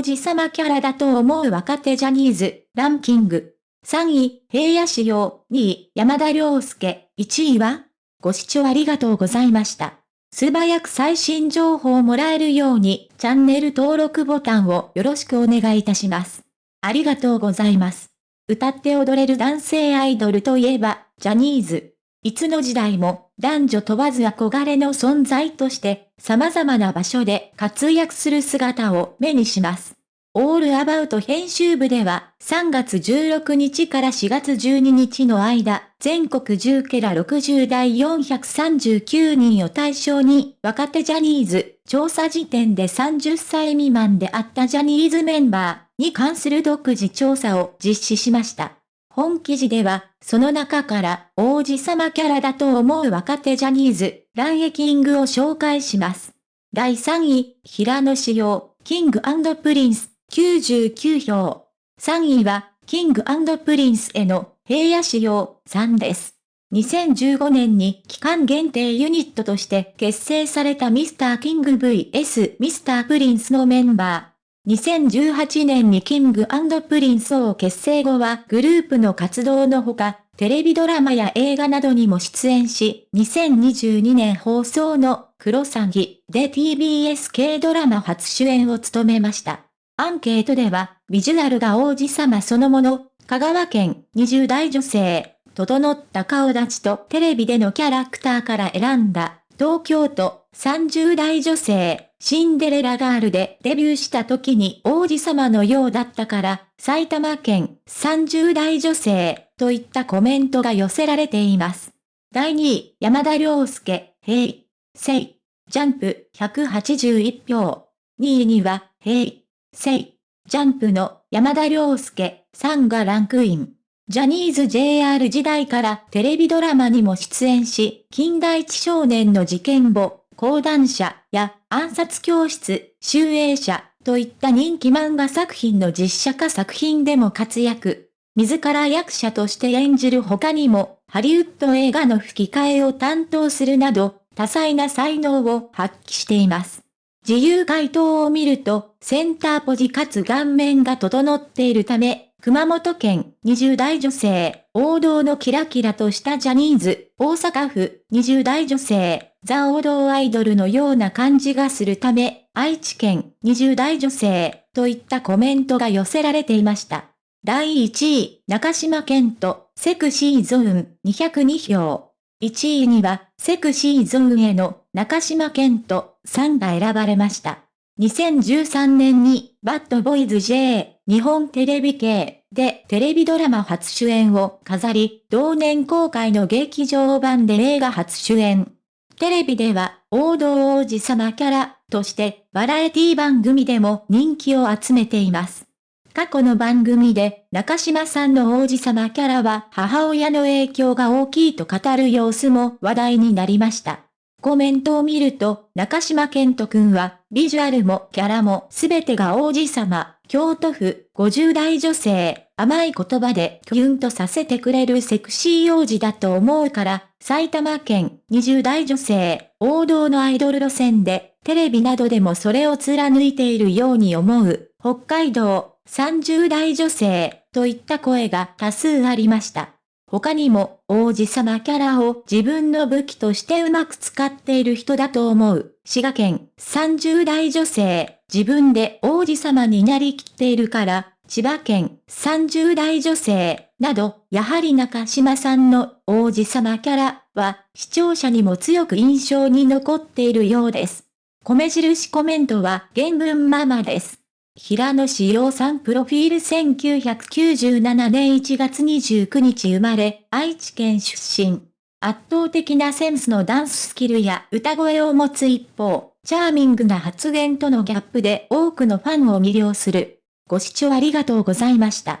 王子様キャラだと思う若手ジャニーズ、ランキング。3位、平野仕様、2位、山田涼介、1位はご視聴ありがとうございました。素早く最新情報をもらえるように、チャンネル登録ボタンをよろしくお願いいたします。ありがとうございます。歌って踊れる男性アイドルといえば、ジャニーズ。いつの時代も、男女問わず憧れの存在として、様々な場所で活躍する姿を目にします。オールアバウト編集部では、3月16日から4月12日の間、全国10ケラ60代439人を対象に、若手ジャニーズ、調査時点で30歳未満であったジャニーズメンバーに関する独自調査を実施しました。本記事では、その中から王子様キャラだと思う若手ジャニーズ、ランエキングを紹介します。第3位、平野紫耀、キングプリンス、99票。3位は、キングプリンスへの平野紫耀さんです。2015年に期間限定ユニットとして結成されたミスターキング VS ミスタープリンスのメンバー。2018年にキングプリンスを結成後はグループの活動のほか、テレビドラマや映画などにも出演し、2022年放送のクロサギで TBS 系ドラマ初主演を務めました。アンケートでは、ビジュアルが王子様そのもの、香川県20代女性、整った顔立ちとテレビでのキャラクターから選んだ、東京都30代女性、シンデレラガールでデビューした時に王子様のようだったから、埼玉県30代女性といったコメントが寄せられています。第2位、山田涼介、平、セイ、ジャンプ181票。2位には、平、セイ、ジャンプの山田涼介さんがランクイン。ジャニーズ JR 時代からテレビドラマにも出演し、近代一少年の事件簿、講談社や暗殺教室、集英社といった人気漫画作品の実写化作品でも活躍。自ら役者として演じる他にも、ハリウッド映画の吹き替えを担当するなど、多彩な才能を発揮しています。自由回答を見ると、センターポジかつ顔面が整っているため、熊本県20代女性、王道のキラキラとしたジャニーズ、大阪府。20代女性、ザ王道アイドルのような感じがするため、愛知県。20代女性。といったコメントが寄せられていました。第1位、中島健人、セクシーゾーン。202票。1位には、セクシーゾーンへの。中島健人。さんが選ばれました。2013年に、バッドボーイズ J、日本テレビ系。でテレビドラマ初主演を飾り、同年公開の劇場版で映画初主演。テレビでは、王道王子様キャラとして、バラエティ番組でも人気を集めています。過去の番組で中島さんの王子様キャラは母親の影響が大きいと語る様子も話題になりました。コメントを見ると、中島健人くんは、ビジュアルもキャラもすべてが王子様、京都府50代女性、甘い言葉でキュンとさせてくれるセクシー王子だと思うから、埼玉県20代女性、王道のアイドル路線で、テレビなどでもそれを貫いているように思う、北海道30代女性。といった声が多数ありました。他にも王子様キャラを自分の武器としてうまく使っている人だと思う。滋賀県30代女性、自分で王子様になりきっているから、千葉県30代女性、など、やはり中島さんの王子様キャラは視聴者にも強く印象に残っているようです。米印コメントは原文ママです。平野志陽さんプロフィール1997年1月29日生まれ、愛知県出身。圧倒的なセンスのダンススキルや歌声を持つ一方、チャーミングな発言とのギャップで多くのファンを魅了する。ご視聴ありがとうございました。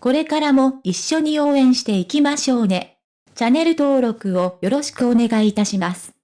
これからも一緒に応援していきましょうね。チャンネル登録をよろしくお願いいたします。